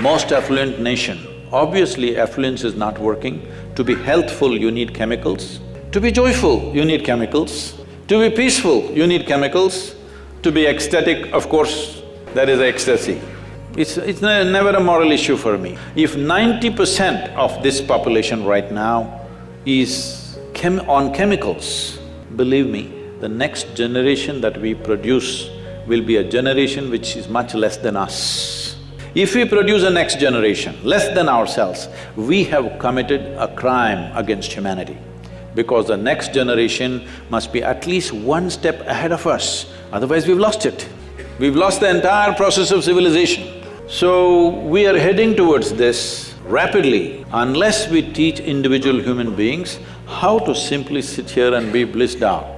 most affluent nation, obviously affluence is not working. To be healthful, you need chemicals. To be joyful, you need chemicals. To be peaceful, you need chemicals. To be ecstatic, of course, there is ecstasy. It's… it's ne never a moral issue for me. If ninety percent of this population right now is chem on chemicals, believe me, the next generation that we produce will be a generation which is much less than us. If we produce a next generation less than ourselves, we have committed a crime against humanity because the next generation must be at least one step ahead of us, otherwise we've lost it. We've lost the entire process of civilization. So, we are heading towards this rapidly. Unless we teach individual human beings how to simply sit here and be blissed out,